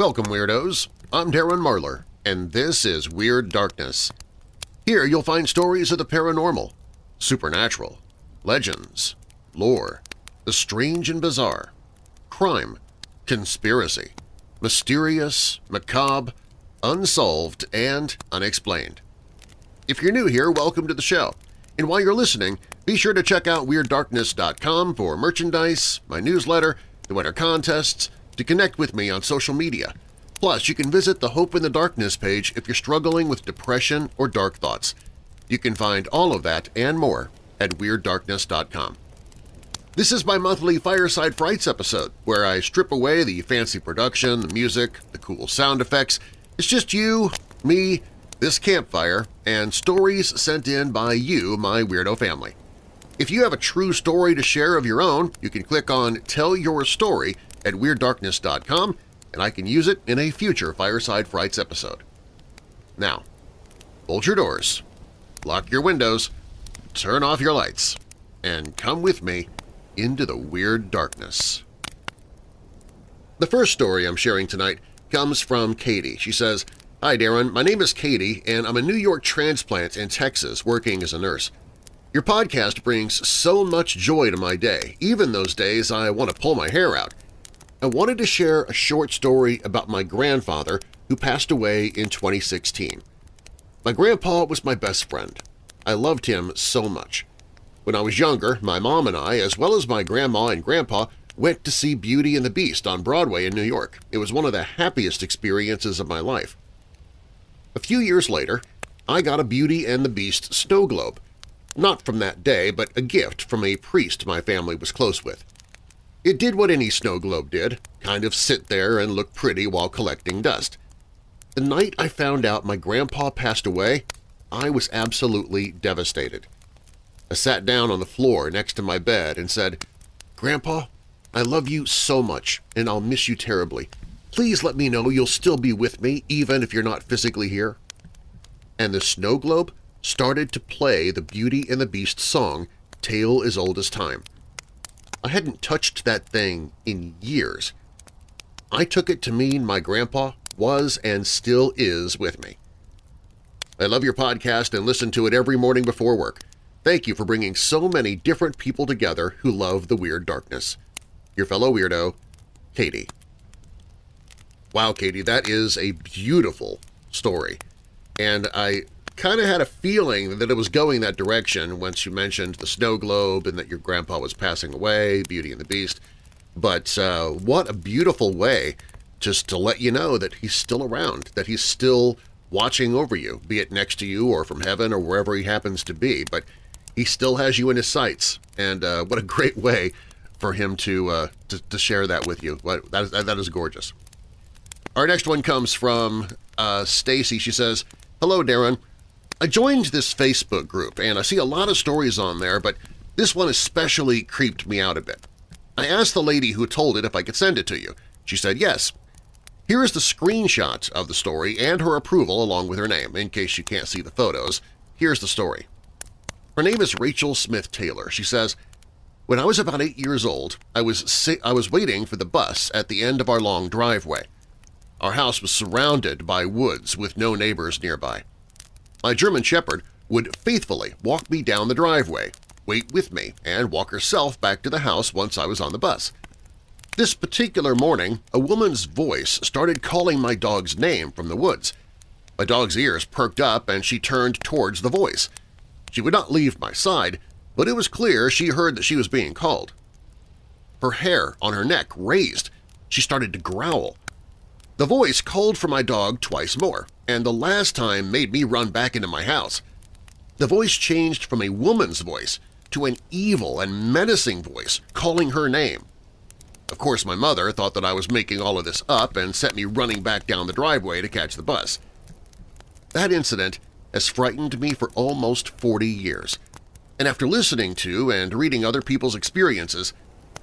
Welcome, Weirdos! I'm Darren Marlar, and this is Weird Darkness. Here you'll find stories of the paranormal, supernatural, legends, lore, the strange and bizarre, crime, conspiracy, mysterious, macabre, unsolved, and unexplained. If you're new here, welcome to the show. And while you're listening, be sure to check out WeirdDarkness.com for merchandise, my newsletter, the winter contests, to connect with me on social media. Plus, you can visit the Hope in the Darkness page if you're struggling with depression or dark thoughts. You can find all of that and more at WeirdDarkness.com. This is my monthly Fireside Frights episode, where I strip away the fancy production, the music, the cool sound effects. It's just you, me, this campfire, and stories sent in by you, my weirdo family. If you have a true story to share of your own, you can click on Tell Your Story at WeirdDarkness.com and I can use it in a future Fireside Frights episode. Now, bolt your doors, lock your windows, turn off your lights, and come with me into the weird darkness. The first story I'm sharing tonight comes from Katie. She says, Hi Darren, my name is Katie and I'm a New York transplant in Texas working as a nurse. Your podcast brings so much joy to my day, even those days I want to pull my hair out. I wanted to share a short story about my grandfather who passed away in 2016. My grandpa was my best friend. I loved him so much. When I was younger, my mom and I, as well as my grandma and grandpa, went to see Beauty and the Beast on Broadway in New York. It was one of the happiest experiences of my life. A few years later, I got a Beauty and the Beast snow globe, not from that day, but a gift from a priest my family was close with. It did what any snow globe did, kind of sit there and look pretty while collecting dust. The night I found out my grandpa passed away, I was absolutely devastated. I sat down on the floor next to my bed and said, Grandpa, I love you so much and I'll miss you terribly. Please let me know you'll still be with me even if you're not physically here. And the snow globe started to play the Beauty and the Beast song, Tale as Old as Time. I hadn't touched that thing in years. I took it to mean my grandpa was and still is with me. I love your podcast and listen to it every morning before work. Thank you for bringing so many different people together who love the Weird Darkness. Your fellow weirdo, Katie. Wow, Katie, that is a beautiful story. And I kind of had a feeling that it was going that direction once you mentioned the snow globe and that your grandpa was passing away, Beauty and the Beast. But uh, what a beautiful way just to let you know that he's still around, that he's still watching over you, be it next to you or from heaven or wherever he happens to be. But he still has you in his sights, and uh, what a great way for him to, uh, to, to, share that with you. That is, that is gorgeous. Our next one comes from uh, Stacy. She says, Hello, Darren. I joined this Facebook group, and I see a lot of stories on there, but this one especially creeped me out a bit. I asked the lady who told it if I could send it to you. She said yes. Here is the screenshot of the story and her approval along with her name, in case you can't see the photos. Here's the story. Her name is Rachel Smith Taylor. She says, When I was about eight years old, I was, I was waiting for the bus at the end of our long driveway. Our house was surrounded by woods with no neighbors nearby. My German Shepherd would faithfully walk me down the driveway, wait with me, and walk herself back to the house once I was on the bus. This particular morning, a woman's voice started calling my dog's name from the woods. My dog's ears perked up and she turned towards the voice. She would not leave my side, but it was clear she heard that she was being called. Her hair on her neck raised. She started to growl. The voice called for my dog twice more, and the last time made me run back into my house. The voice changed from a woman's voice to an evil and menacing voice calling her name. Of course, my mother thought that I was making all of this up and sent me running back down the driveway to catch the bus. That incident has frightened me for almost 40 years, and after listening to and reading other people's experiences,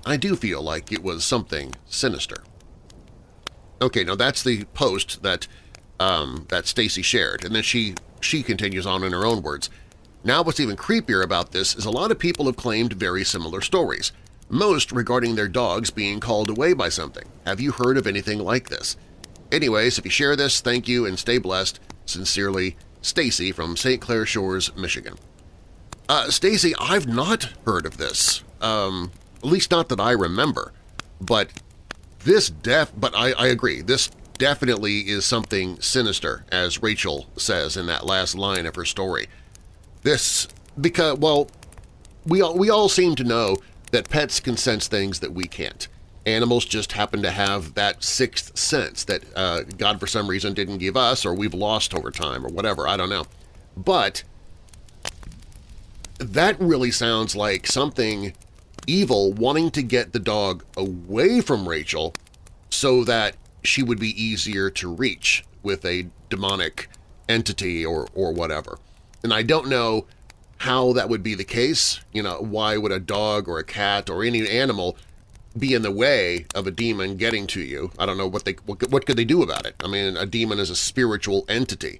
I do feel like it was something sinister. Okay, now that's the post that um, that Stacy shared, and then she she continues on in her own words. Now what's even creepier about this is a lot of people have claimed very similar stories, most regarding their dogs being called away by something. Have you heard of anything like this? Anyways, if you share this, thank you and stay blessed. Sincerely, Stacy from St. Clair Shores, Michigan. Uh, Stacy, I've not heard of this. Um, at least not that I remember. But this def... But I, I agree. This definitely is something sinister, as Rachel says in that last line of her story. This... Because, well, we all, we all seem to know that pets can sense things that we can't. Animals just happen to have that sixth sense that uh, God for some reason didn't give us or we've lost over time or whatever, I don't know. But that really sounds like something evil wanting to get the dog away from Rachel so that she would be easier to reach with a demonic entity or, or whatever. And I don't know how that would be the case. You know, why would a dog or a cat or any animal be in the way of a demon getting to you. I don't know what they what, what could they do about it. I mean, a demon is a spiritual entity,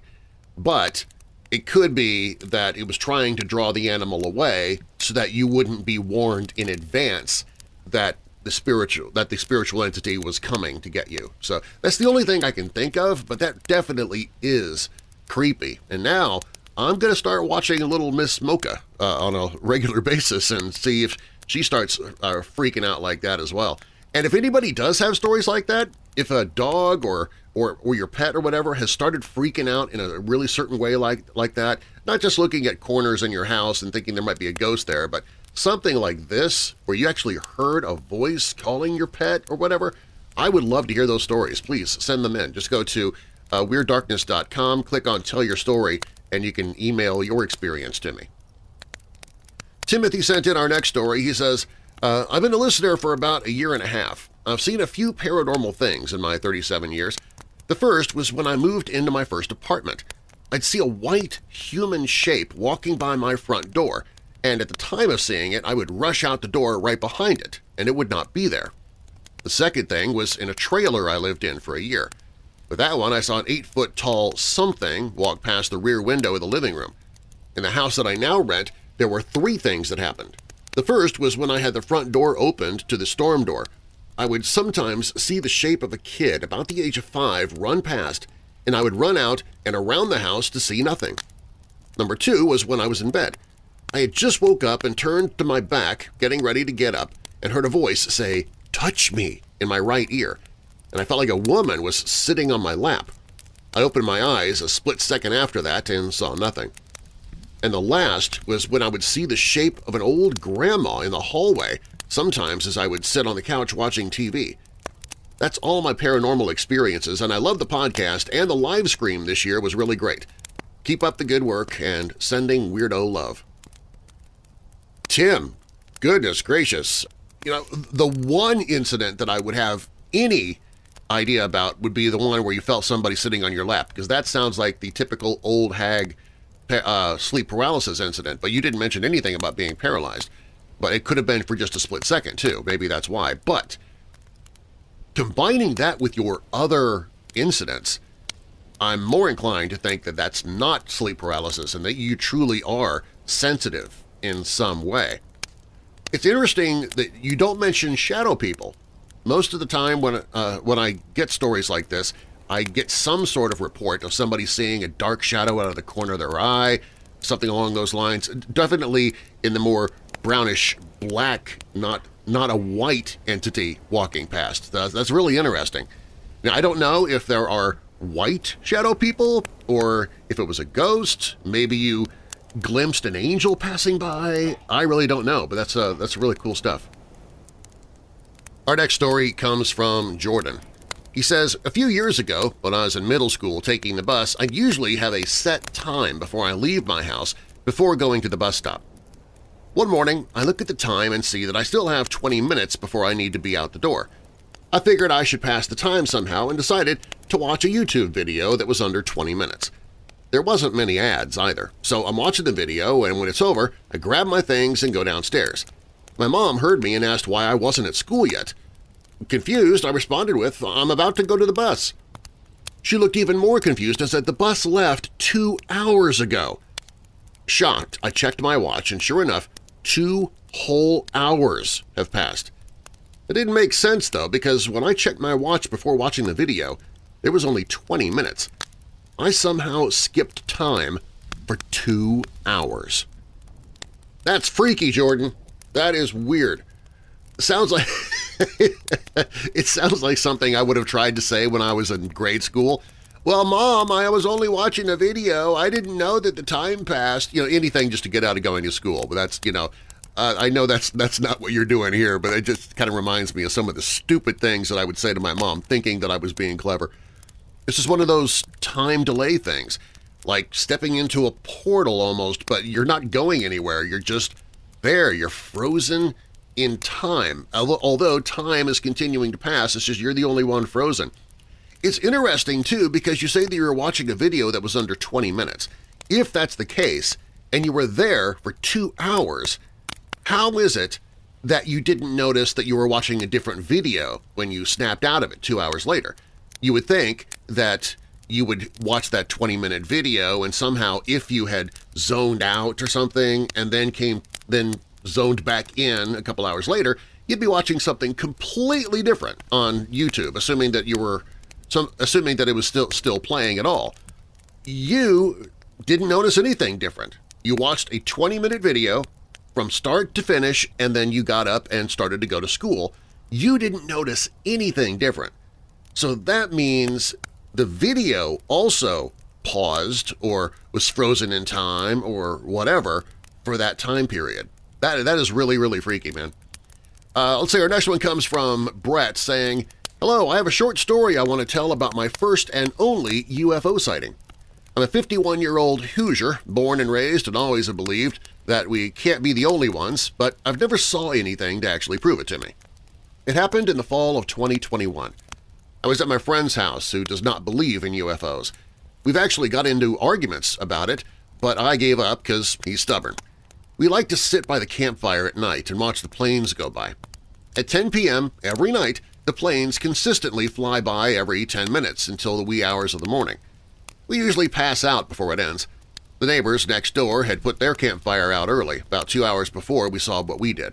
but it could be that it was trying to draw the animal away so that you wouldn't be warned in advance that the spiritual that the spiritual entity was coming to get you. So that's the only thing I can think of, but that definitely is creepy. And now I'm going to start watching Little Miss Mocha uh, on a regular basis and see if she starts uh, freaking out like that as well. And if anybody does have stories like that, if a dog or, or, or your pet or whatever has started freaking out in a really certain way like, like that, not just looking at corners in your house and thinking there might be a ghost there, but something like this where you actually heard a voice calling your pet or whatever, I would love to hear those stories. Please send them in. Just go to uh, WeirdDarkness.com, click on Tell Your Story, and you can email your experience to me. Timothy sent in our next story. He says, uh, I've been a listener for about a year and a half. I've seen a few paranormal things in my 37 years. The first was when I moved into my first apartment. I'd see a white human shape walking by my front door, and at the time of seeing it I would rush out the door right behind it, and it would not be there. The second thing was in a trailer I lived in for a year. With that one I saw an 8-foot-tall something walk past the rear window of the living room. In the house that I now rent, there were three things that happened. The first was when I had the front door opened to the storm door. I would sometimes see the shape of a kid about the age of five run past, and I would run out and around the house to see nothing. Number two was when I was in bed. I had just woke up and turned to my back, getting ready to get up, and heard a voice say, touch me, in my right ear, and I felt like a woman was sitting on my lap. I opened my eyes a split second after that and saw nothing and the last was when I would see the shape of an old grandma in the hallway, sometimes as I would sit on the couch watching TV. That's all my paranormal experiences, and I love the podcast, and the live stream this year was really great. Keep up the good work, and sending weirdo love. Tim, goodness gracious, you know, the one incident that I would have any idea about would be the one where you felt somebody sitting on your lap, because that sounds like the typical old hag uh, sleep paralysis incident, but you didn't mention anything about being paralyzed. But it could have been for just a split second, too. Maybe that's why. But combining that with your other incidents, I'm more inclined to think that that's not sleep paralysis and that you truly are sensitive in some way. It's interesting that you don't mention shadow people. Most of the time when, uh, when I get stories like this, I get some sort of report of somebody seeing a dark shadow out of the corner of their eye, something along those lines. Definitely in the more brownish black, not not a white entity walking past. That's, that's really interesting. Now, I don't know if there are white shadow people or if it was a ghost. Maybe you glimpsed an angel passing by. I really don't know, but that's, uh, that's really cool stuff. Our next story comes from Jordan. He says, a few years ago, when I was in middle school taking the bus, I'd usually have a set time before I leave my house before going to the bus stop. One morning, I look at the time and see that I still have 20 minutes before I need to be out the door. I figured I should pass the time somehow and decided to watch a YouTube video that was under 20 minutes. There wasn't many ads either, so I'm watching the video and when it's over, I grab my things and go downstairs. My mom heard me and asked why I wasn't at school yet. Confused, I responded with, I'm about to go to the bus. She looked even more confused and said the bus left two hours ago. Shocked, I checked my watch, and sure enough, two whole hours have passed. It didn't make sense, though, because when I checked my watch before watching the video, there was only 20 minutes. I somehow skipped time for two hours. That's freaky, Jordan. That is weird. Sounds like it sounds like something I would have tried to say when I was in grade school. Well, Mom, I was only watching a video. I didn't know that the time passed. You know, anything just to get out of going to school. But that's, you know, uh, I know that's that's not what you're doing here, but it just kind of reminds me of some of the stupid things that I would say to my mom, thinking that I was being clever. This is one of those time delay things, like stepping into a portal almost, but you're not going anywhere. You're just there. You're frozen in time. Although time is continuing to pass, it's just you're the only one frozen. It's interesting, too, because you say that you were watching a video that was under 20 minutes. If that's the case, and you were there for two hours, how is it that you didn't notice that you were watching a different video when you snapped out of it two hours later? You would think that you would watch that 20-minute video and somehow if you had zoned out or something and then came then zoned back in a couple hours later, you'd be watching something completely different on YouTube, assuming that you were some, assuming that it was still still playing at all. You didn't notice anything different. You watched a 20-minute video from start to finish and then you got up and started to go to school. You didn't notice anything different. So that means the video also paused or was frozen in time or whatever for that time period. That, that is really, really freaky, man. Uh, let's see, our next one comes from Brett saying, Hello, I have a short story I want to tell about my first and only UFO sighting. I'm a 51-year-old Hoosier, born and raised and always have believed that we can't be the only ones, but I've never saw anything to actually prove it to me. It happened in the fall of 2021. I was at my friend's house who does not believe in UFOs. We've actually got into arguments about it, but I gave up because he's stubborn. We like to sit by the campfire at night and watch the planes go by. At 10 p.m. every night, the planes consistently fly by every 10 minutes until the wee hours of the morning. We usually pass out before it ends. The neighbors next door had put their campfire out early, about two hours before we saw what we did.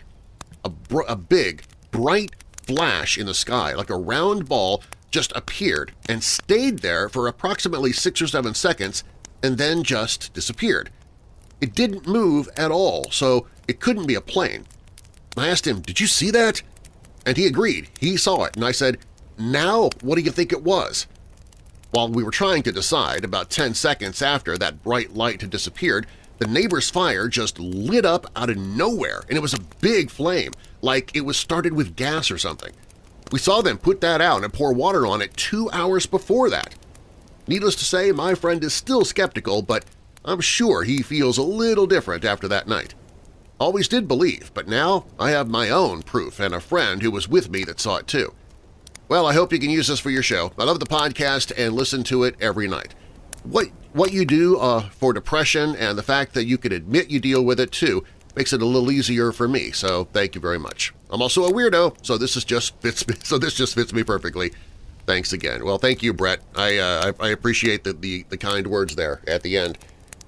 A, a big, bright flash in the sky, like a round ball, just appeared and stayed there for approximately six or seven seconds and then just disappeared. It didn't move at all, so it couldn't be a plane. I asked him, did you see that? And he agreed. He saw it, and I said, now what do you think it was? While we were trying to decide, about 10 seconds after that bright light had disappeared, the neighbor's fire just lit up out of nowhere, and it was a big flame, like it was started with gas or something. We saw them put that out and pour water on it two hours before that. Needless to say, my friend is still skeptical, but I'm sure he feels a little different after that night. Always did believe, but now I have my own proof and a friend who was with me that saw it too. Well, I hope you can use this for your show. I love the podcast and listen to it every night. What, what you do uh, for depression and the fact that you can admit you deal with it too makes it a little easier for me, so thank you very much. I'm also a weirdo, so this is just fits me, so this just fits me perfectly. Thanks again. Well, thank you, Brett. I, uh, I, I appreciate the, the, the kind words there at the end.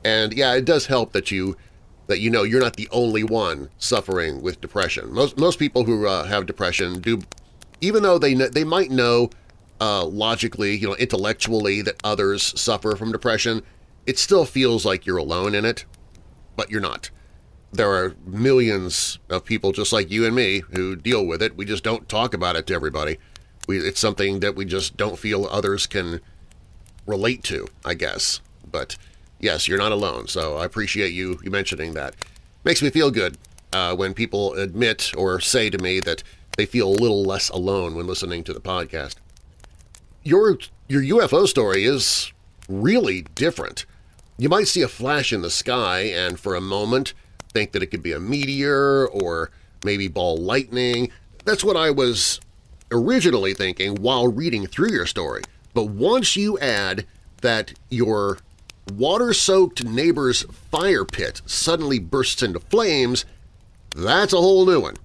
And yeah, it does help that you that you know you're not the only one suffering with depression. Most most people who uh, have depression do, even though they they might know uh, logically, you know, intellectually that others suffer from depression, it still feels like you're alone in it, but you're not. There are millions of people just like you and me who deal with it. We just don't talk about it to everybody. We, it's something that we just don't feel others can relate to, I guess. But yes, you're not alone, so I appreciate you, you mentioning that. Makes me feel good uh, when people admit or say to me that they feel a little less alone when listening to the podcast. Your, your UFO story is really different. You might see a flash in the sky and for a moment think that it could be a meteor or maybe ball lightning. That's what I was originally thinking while reading through your story. But once you add that your water-soaked neighbor's fire pit suddenly bursts into flames, that's a whole new one.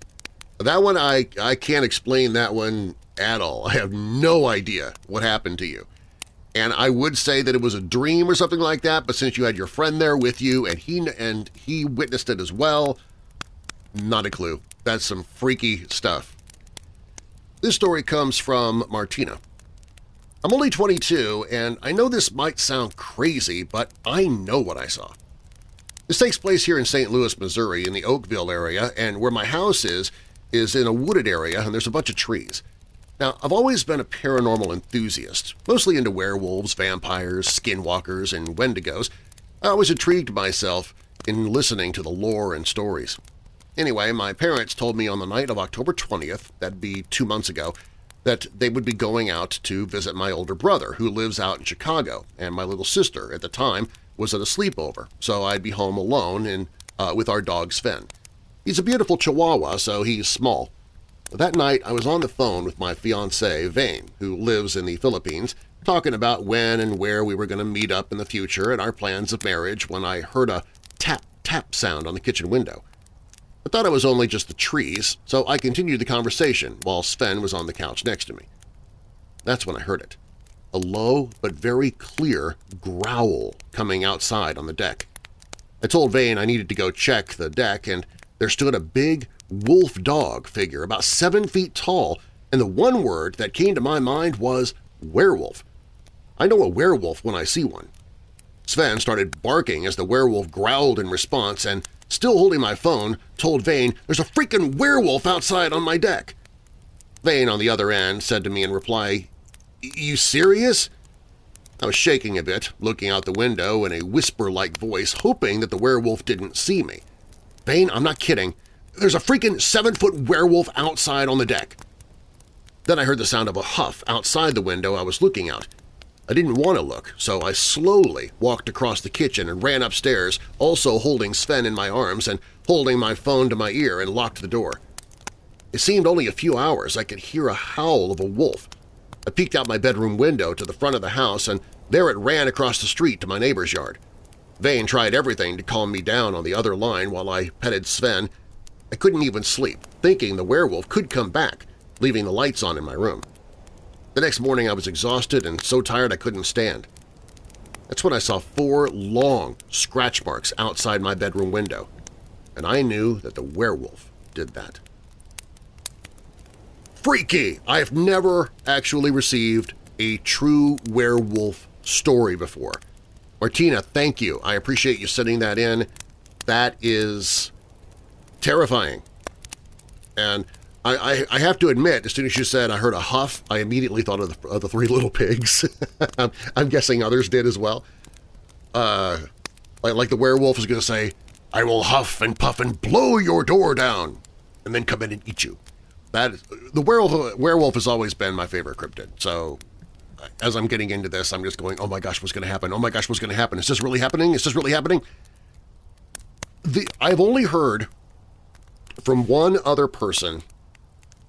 That one, I, I can't explain that one at all. I have no idea what happened to you. And I would say that it was a dream or something like that, but since you had your friend there with you and he, and he witnessed it as well, not a clue. That's some freaky stuff. This story comes from Martina. I'm only 22, and I know this might sound crazy, but I know what I saw. This takes place here in St. Louis, Missouri, in the Oakville area, and where my house is is in a wooded area and there's a bunch of trees. Now, I've always been a paranormal enthusiast, mostly into werewolves, vampires, skinwalkers, and wendigos. I always intrigued myself in listening to the lore and stories. Anyway, my parents told me on the night of October 20th, that'd be two months ago, that they would be going out to visit my older brother, who lives out in Chicago, and my little sister, at the time, was at a sleepover, so I'd be home alone and uh, with our dog Sven. He's a beautiful Chihuahua, so he's small. That night I was on the phone with my fiancée, Vane, who lives in the Philippines, talking about when and where we were going to meet up in the future and our plans of marriage when I heard a tap-tap sound on the kitchen window. I thought it was only just the trees, so I continued the conversation while Sven was on the couch next to me. That's when I heard it. A low but very clear growl coming outside on the deck. I told Vane I needed to go check the deck, and there stood a big wolf dog figure about seven feet tall, and the one word that came to my mind was werewolf. I know a werewolf when I see one. Sven started barking as the werewolf growled in response and, still holding my phone, told Vane, there's a freaking werewolf outside on my deck. Vane on the other end said to me in reply, you serious? I was shaking a bit, looking out the window in a whisper-like voice, hoping that the werewolf didn't see me. Vane, I'm not kidding. There's a freaking seven-foot werewolf outside on the deck. Then I heard the sound of a huff outside the window I was looking out. I didn't want to look, so I slowly walked across the kitchen and ran upstairs, also holding Sven in my arms and holding my phone to my ear and locked the door. It seemed only a few hours I could hear a howl of a wolf. I peeked out my bedroom window to the front of the house, and there it ran across the street to my neighbor's yard. Vane tried everything to calm me down on the other line while I petted Sven. I couldn't even sleep, thinking the werewolf could come back, leaving the lights on in my room. The next morning I was exhausted and so tired I couldn't stand. That's when I saw four long scratch marks outside my bedroom window, and I knew that the werewolf did that. Freaky! I have never actually received a true werewolf story before. Martina, thank you. I appreciate you sending that in. That is terrifying. And I, I, have to admit, as soon as you said I heard a huff, I immediately thought of the, of the Three Little Pigs. I'm, I'm, guessing others did as well. Uh, like, like the werewolf is going to say, I will huff and puff and blow your door down, and then come in and eat you. That the werewolf, werewolf has always been my favorite cryptid. So as I'm getting into this, I'm just going, oh my gosh, what's going to happen? Oh my gosh, what's going to happen? Is this really happening? Is this really happening? The, I've only heard from one other person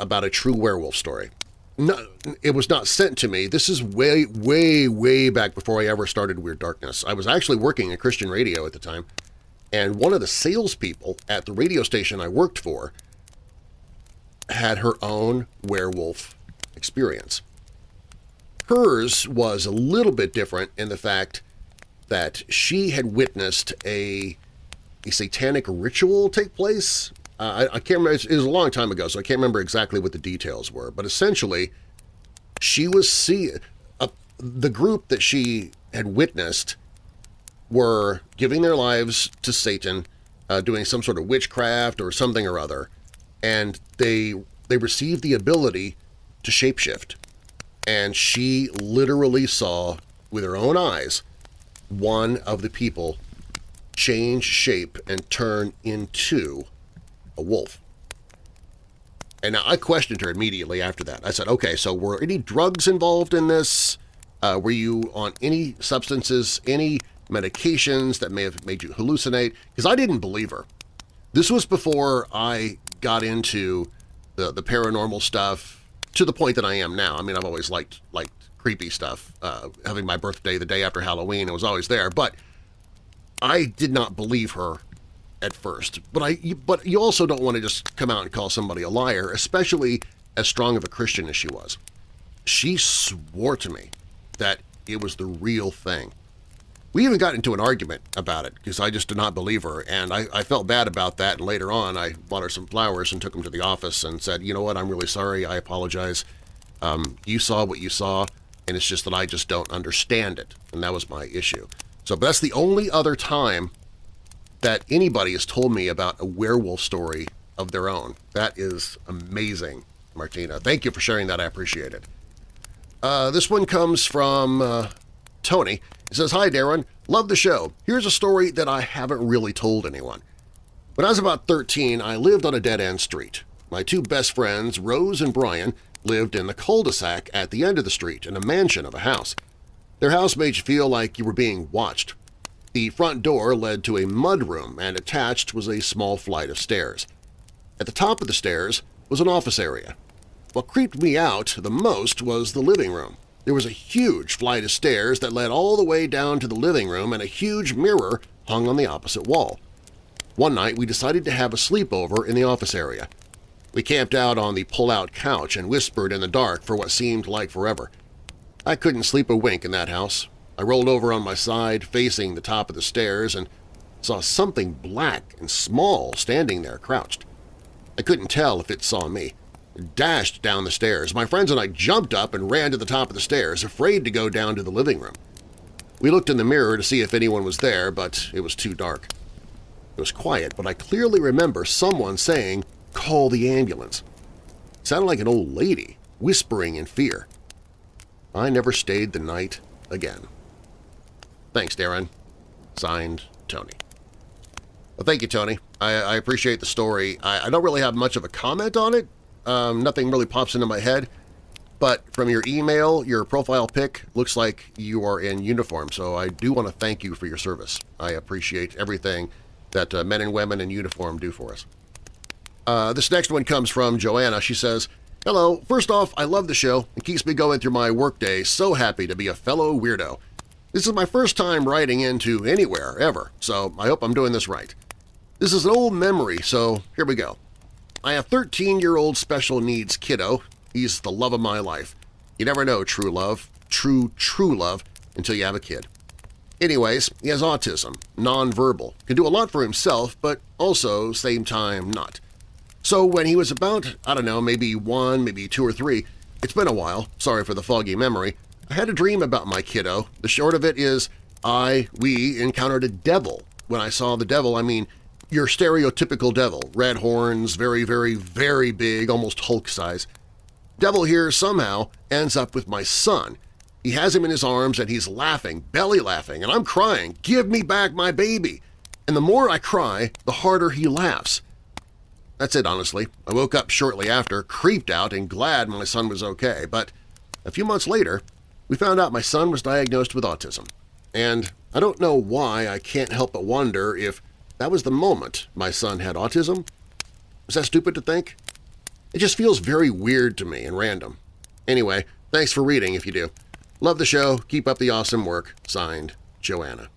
about a true werewolf story. No, it was not sent to me. This is way, way, way back before I ever started Weird Darkness. I was actually working at Christian radio at the time, and one of the salespeople at the radio station I worked for had her own werewolf experience. Hers was a little bit different in the fact that she had witnessed a, a satanic ritual take place. Uh, I, I, can't remember, it was a long time ago, so I can't remember exactly what the details were, but essentially she was seeing, uh, the group that she had witnessed were giving their lives to Satan, uh, doing some sort of witchcraft or something or other, and they they received the ability to shapeshift. And she literally saw with her own eyes one of the people change shape and turn into a wolf. And I questioned her immediately after that. I said, okay, so were any drugs involved in this? Uh, were you on any substances, any medications that may have made you hallucinate? Because I didn't believe her. This was before I got into the, the paranormal stuff to the point that I am now. I mean, I've always liked, liked creepy stuff. Uh, having my birthday the day after Halloween, it was always there. But I did not believe her at first. But I, but you also don't want to just come out and call somebody a liar, especially as strong of a Christian as she was. She swore to me that it was the real thing. We even got into an argument about it because I just did not believe her, and I, I, felt bad about that, and later on I bought her some flowers and took them to the office and said, you know what, I'm really sorry, I apologize. Um, you saw what you saw. and it's just that I just don't understand it, and that was my issue. So but that's the only other time that anybody has told me about a werewolf story of their own. That is amazing, Martina. Thank you for sharing that. I appreciate it. Uh, this one comes from uh, Tony. He says, Hi, Darren. Love the show. Here's a story that I haven't really told anyone. When I was about 13, I lived on a dead-end street. My two best friends, Rose and Brian, lived in the cul-de-sac at the end of the street in a mansion of a house. Their house made you feel like you were being watched. The front door led to a mudroom and attached was a small flight of stairs. At the top of the stairs was an office area. What creeped me out the most was the living room. There was a huge flight of stairs that led all the way down to the living room and a huge mirror hung on the opposite wall. One night we decided to have a sleepover in the office area. We camped out on the pull-out couch and whispered in the dark for what seemed like forever. I couldn't sleep a wink in that house. I rolled over on my side, facing the top of the stairs, and saw something black and small standing there crouched. I couldn't tell if it saw me dashed down the stairs. My friends and I jumped up and ran to the top of the stairs, afraid to go down to the living room. We looked in the mirror to see if anyone was there, but it was too dark. It was quiet, but I clearly remember someone saying, call the ambulance. It sounded like an old lady, whispering in fear. I never stayed the night again. Thanks, Darren. Signed, Tony. Well, thank you, Tony. I, I appreciate the story. I, I don't really have much of a comment on it, um, nothing really pops into my head, but from your email, your profile pic looks like you are in uniform, so I do want to thank you for your service. I appreciate everything that uh, men and women in uniform do for us. Uh, this next one comes from Joanna. She says, Hello, first off, I love the show. It keeps me going through my workday. So happy to be a fellow weirdo. This is my first time writing into anywhere, ever, so I hope I'm doing this right. This is an old memory, so here we go. I have 13-year-old special needs kiddo. He's the love of my life. You never know true love, true, true love, until you have a kid. Anyways, he has autism, nonverbal, can do a lot for himself, but also, same time, not. So when he was about, I don't know, maybe one, maybe two or three, it's been a while, sorry for the foggy memory, I had a dream about my kiddo. The short of it is I, we, encountered a devil. When I saw the devil, I mean your stereotypical devil, red horns, very, very, very big, almost Hulk size. Devil here somehow ends up with my son. He has him in his arms and he's laughing, belly laughing, and I'm crying, give me back my baby! And the more I cry, the harder he laughs. That's it, honestly. I woke up shortly after, creeped out and glad my son was okay, but a few months later, we found out my son was diagnosed with autism. And I don't know why I can't help but wonder if that was the moment my son had autism. Is that stupid to think? It just feels very weird to me and random. Anyway, thanks for reading if you do. Love the show. Keep up the awesome work. Signed, Joanna.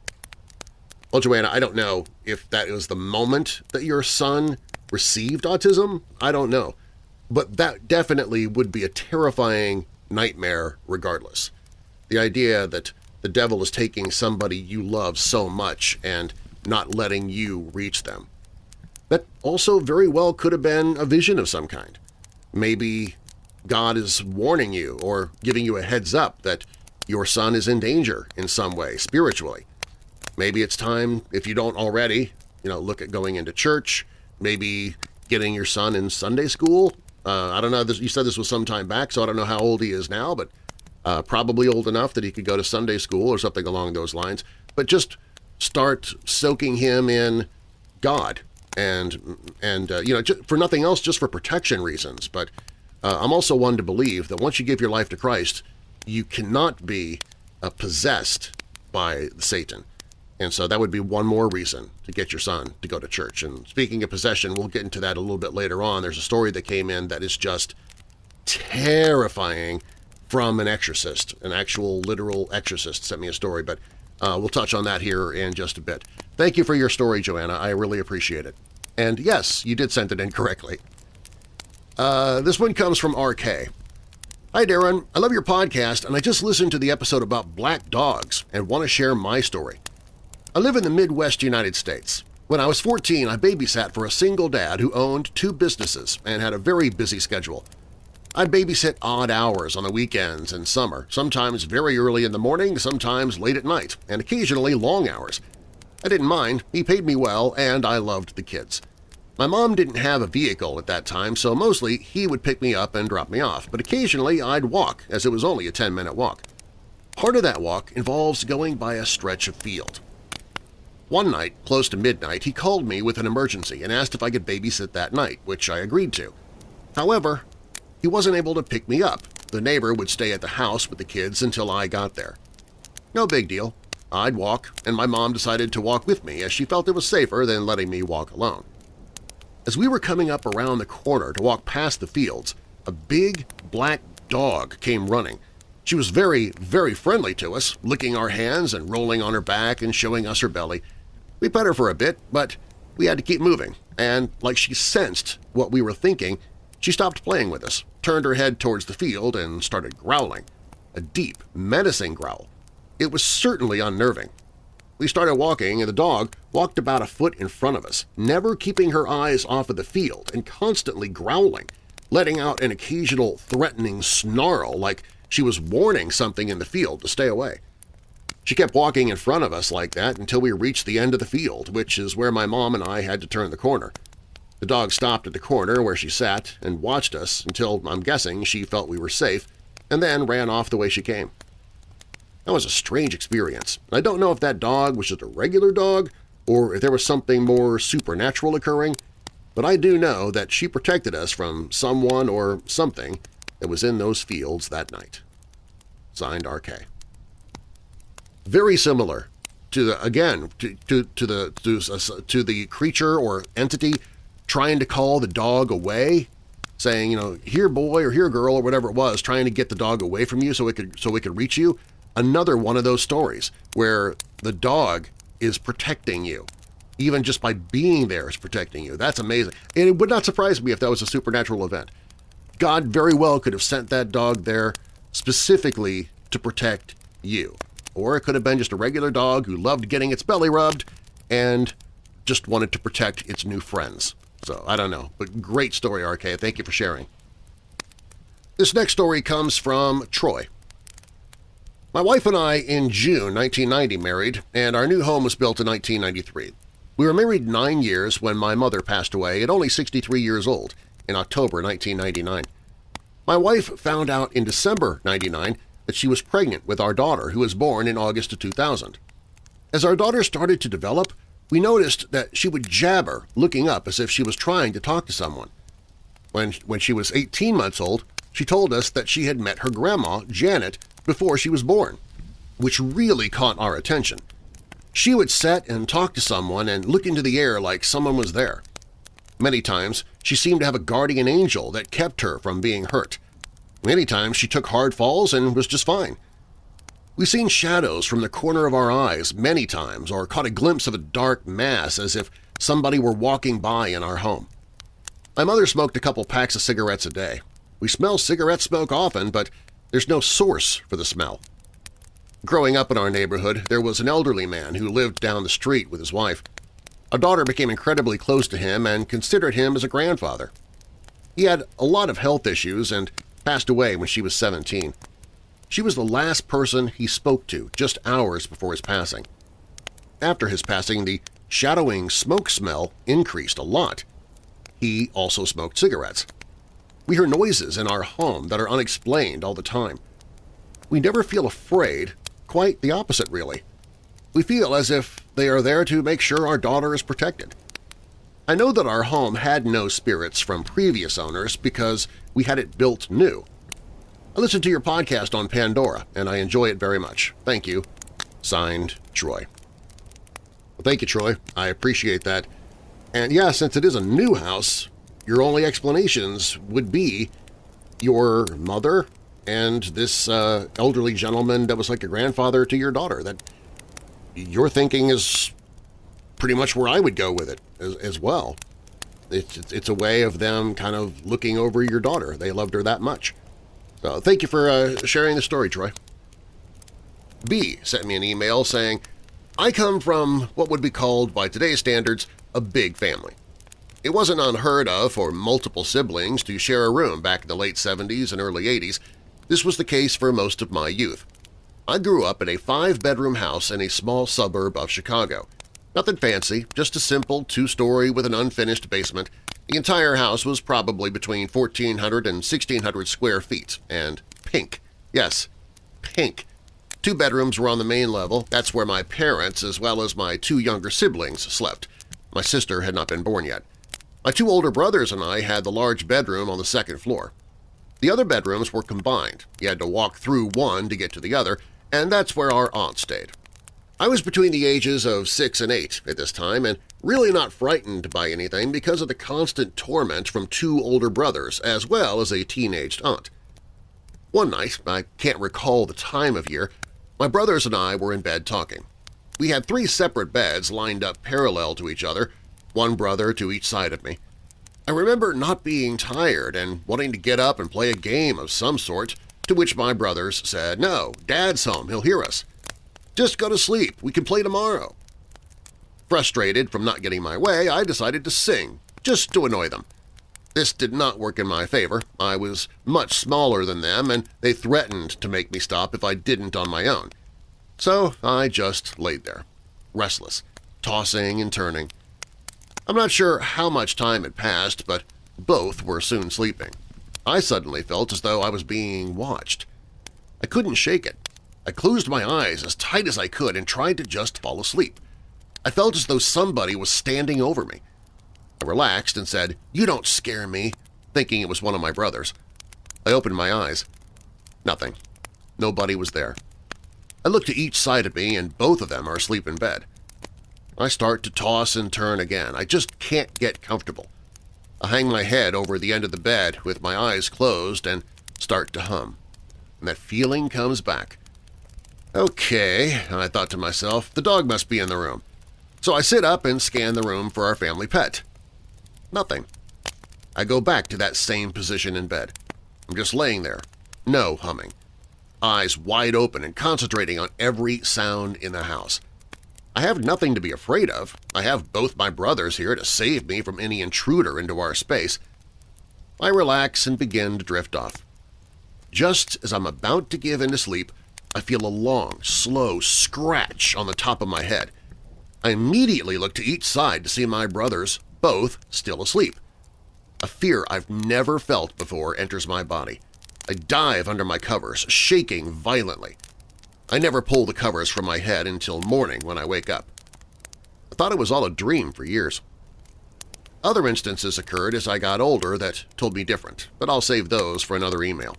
Well, Joanna, I don't know if that was the moment that your son received autism. I don't know. But that definitely would be a terrifying nightmare regardless. The idea that the devil is taking somebody you love so much and not letting you reach them. That also very well could have been a vision of some kind. Maybe God is warning you or giving you a heads up that your son is in danger in some way, spiritually. Maybe it's time, if you don't already, you know, look at going into church, maybe getting your son in Sunday school. Uh, I don't know, this, you said this was some time back, so I don't know how old he is now, but uh, probably old enough that he could go to Sunday school or something along those lines. But just start soaking him in God and and uh, you know for nothing else just for protection reasons. But uh, I'm also one to believe that once you give your life to Christ you cannot be uh, possessed by Satan. And so that would be one more reason to get your son to go to church. And speaking of possession we'll get into that a little bit later on. There's a story that came in that is just terrifying from an exorcist an actual literal exorcist sent me a story but uh, we'll touch on that here in just a bit. Thank you for your story, Joanna. I really appreciate it. And yes, you did send it in correctly. Uh, this one comes from RK. Hi, Darren. I love your podcast, and I just listened to the episode about black dogs and want to share my story. I live in the Midwest United States. When I was 14, I babysat for a single dad who owned two businesses and had a very busy schedule. I'd babysit odd hours on the weekends and summer, sometimes very early in the morning, sometimes late at night, and occasionally long hours. I didn't mind, he paid me well, and I loved the kids. My mom didn't have a vehicle at that time, so mostly he would pick me up and drop me off, but occasionally I'd walk, as it was only a 10-minute walk. Part of that walk involves going by a stretch of field. One night, close to midnight, he called me with an emergency and asked if I could babysit that night, which I agreed to. However, he wasn't able to pick me up. The neighbor would stay at the house with the kids until I got there. No big deal. I'd walk, and my mom decided to walk with me as she felt it was safer than letting me walk alone. As we were coming up around the corner to walk past the fields, a big black dog came running. She was very, very friendly to us, licking our hands and rolling on her back and showing us her belly. We pet her for a bit, but we had to keep moving, and like she sensed what we were thinking, she stopped playing with us, turned her head towards the field, and started growling. A deep, menacing growl. It was certainly unnerving. We started walking, and the dog walked about a foot in front of us, never keeping her eyes off of the field and constantly growling, letting out an occasional threatening snarl like she was warning something in the field to stay away. She kept walking in front of us like that until we reached the end of the field, which is where my mom and I had to turn the corner. The dog stopped at the corner where she sat and watched us until, I'm guessing, she felt we were safe, and then ran off the way she came. That was a strange experience. I don't know if that dog was just a regular dog or if there was something more supernatural occurring, but I do know that she protected us from someone or something that was in those fields that night. Signed RK. Very similar to the again to to, to the to, to the creature or entity trying to call the dog away, saying, you know, here boy or here girl or whatever it was, trying to get the dog away from you so it could so it could reach you. Another one of those stories where the dog is protecting you. Even just by being there is protecting you. That's amazing. And it would not surprise me if that was a supernatural event. God very well could have sent that dog there specifically to protect you. Or it could have been just a regular dog who loved getting its belly rubbed and just wanted to protect its new friends. So I don't know, but great story, RK. Thank you for sharing. This next story comes from Troy. My wife and I in June 1990 married, and our new home was built in 1993. We were married nine years when my mother passed away at only 63 years old in October 1999. My wife found out in December 99 that she was pregnant with our daughter who was born in August of 2000. As our daughter started to develop, we noticed that she would jabber, looking up as if she was trying to talk to someone. When, when she was 18 months old, she told us that she had met her grandma, Janet, before she was born, which really caught our attention. She would sit and talk to someone and look into the air like someone was there. Many times she seemed to have a guardian angel that kept her from being hurt. Many times she took hard falls and was just fine. We've seen shadows from the corner of our eyes many times or caught a glimpse of a dark mass as if somebody were walking by in our home. My mother smoked a couple packs of cigarettes a day. We smell cigarette smoke often, but there's no source for the smell. Growing up in our neighborhood, there was an elderly man who lived down the street with his wife. Our daughter became incredibly close to him and considered him as a grandfather. He had a lot of health issues and passed away when she was 17. She was the last person he spoke to just hours before his passing. After his passing, the shadowing smoke smell increased a lot. He also smoked cigarettes. We hear noises in our home that are unexplained all the time. We never feel afraid, quite the opposite really. We feel as if they are there to make sure our daughter is protected. I know that our home had no spirits from previous owners because we had it built new. I listen to your podcast on Pandora, and I enjoy it very much. Thank you. Signed, Troy. Well, thank you, Troy. I appreciate that. And yeah, since it is a new house, your only explanations would be your mother and this uh, elderly gentleman that was like a grandfather to your daughter. That your thinking is pretty much where I would go with it as, as well. It's, it's a way of them kind of looking over your daughter. They loved her that much. So thank you for uh, sharing the story, Troy. B sent me an email saying, I come from what would be called, by today's standards, a big family. It wasn't unheard of for multiple siblings to share a room back in the late 70s and early 80s. This was the case for most of my youth. I grew up in a five-bedroom house in a small suburb of Chicago. Nothing fancy, just a simple two-story with an unfinished basement. The entire house was probably between 1,400 and 1,600 square feet, and pink. Yes, pink. Two bedrooms were on the main level. That's where my parents as well as my two younger siblings slept. My sister had not been born yet. My two older brothers and I had the large bedroom on the second floor. The other bedrooms were combined. You had to walk through one to get to the other, and that's where our aunt stayed. I was between the ages of six and eight at this time and really not frightened by anything because of the constant torment from two older brothers as well as a teenaged aunt. One night, I can't recall the time of year, my brothers and I were in bed talking. We had three separate beds lined up parallel to each other, one brother to each side of me. I remember not being tired and wanting to get up and play a game of some sort, to which my brothers said, no, Dad's home, he'll hear us. Just go to sleep, we can play tomorrow. Frustrated from not getting my way, I decided to sing, just to annoy them. This did not work in my favor. I was much smaller than them, and they threatened to make me stop if I didn't on my own. So I just laid there, restless, tossing and turning. I'm not sure how much time had passed, but both were soon sleeping. I suddenly felt as though I was being watched. I couldn't shake it. I closed my eyes as tight as I could and tried to just fall asleep. I felt as though somebody was standing over me. I relaxed and said, you don't scare me, thinking it was one of my brothers. I opened my eyes. Nothing. Nobody was there. I look to each side of me and both of them are asleep in bed. I start to toss and turn again. I just can't get comfortable. I hang my head over the end of the bed with my eyes closed and start to hum. And that feeling comes back. Okay, I thought to myself, the dog must be in the room. So I sit up and scan the room for our family pet. Nothing. I go back to that same position in bed. I'm just laying there, no humming, eyes wide open and concentrating on every sound in the house. I have nothing to be afraid of. I have both my brothers here to save me from any intruder into our space. I relax and begin to drift off. Just as I'm about to give in to sleep, I feel a long, slow scratch on the top of my head. I immediately look to each side to see my brothers, both still asleep. A fear I've never felt before enters my body. I dive under my covers, shaking violently. I never pull the covers from my head until morning when I wake up. I thought it was all a dream for years. Other instances occurred as I got older that told me different, but I'll save those for another email.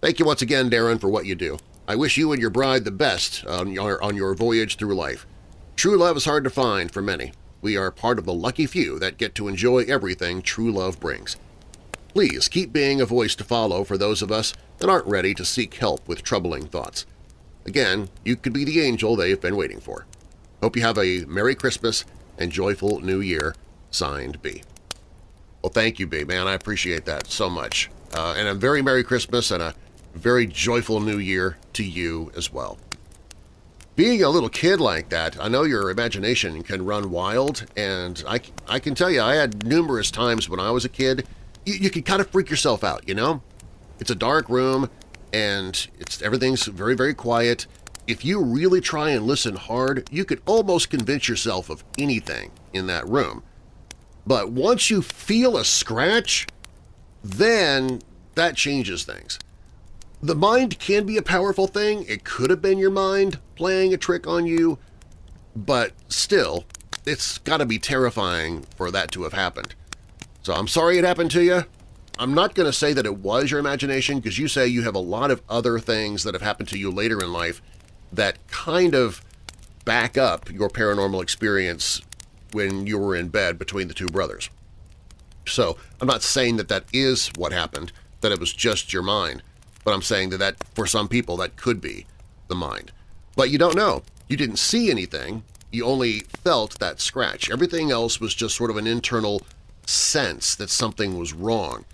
Thank you once again, Darren, for what you do. I wish you and your bride the best on your, on your voyage through life. True love is hard to find for many. We are part of the lucky few that get to enjoy everything true love brings. Please keep being a voice to follow for those of us that aren't ready to seek help with troubling thoughts. Again, you could be the angel they've been waiting for. Hope you have a Merry Christmas and joyful New Year. Signed, B. Well, thank you, B, man. I appreciate that so much. Uh, and a very Merry Christmas and a very joyful New Year to you as well. Being a little kid like that, I know your imagination can run wild, and I, I can tell you I had numerous times when I was a kid, you, you could kind of freak yourself out, you know? It's a dark room, and it's everything's very, very quiet. If you really try and listen hard, you could almost convince yourself of anything in that room. But once you feel a scratch, then that changes things. The mind can be a powerful thing. It could have been your mind playing a trick on you, but still, it's got to be terrifying for that to have happened. So I'm sorry it happened to you. I'm not going to say that it was your imagination because you say you have a lot of other things that have happened to you later in life that kind of back up your paranormal experience when you were in bed between the two brothers. So I'm not saying that that is what happened, that it was just your mind, but I'm saying that, that for some people that could be the mind. But you don't know. You didn't see anything. You only felt that scratch. Everything else was just sort of an internal sense that something was wrong